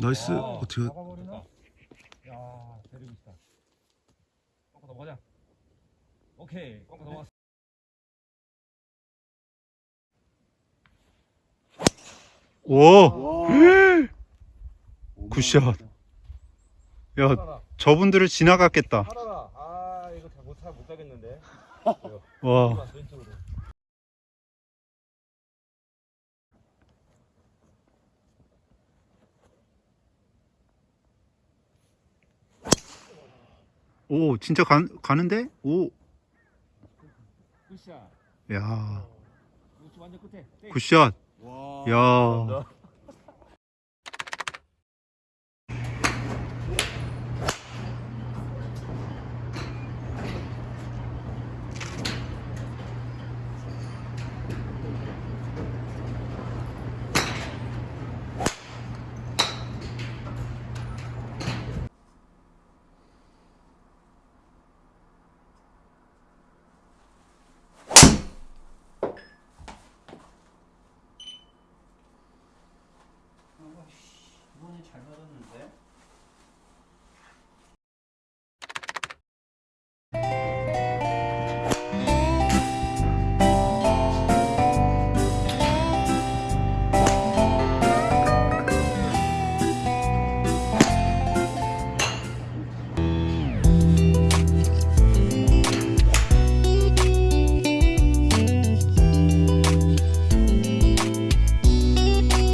나이스. 아, 어떻게? 야, 데리고 있다. 꺾어 넘어가자. 오케이, 꺾어 넘어갔어. 오. 굿샷. 야, 저분들을 지나갔겠다. 하나라. 아, 이거 잘 못, 잘못 가겠는데. 와. 오, 진짜 가, 가는데? 오. 굿샷. 야. 굿샷. 와. 야. 이번에 잘 맞았는데?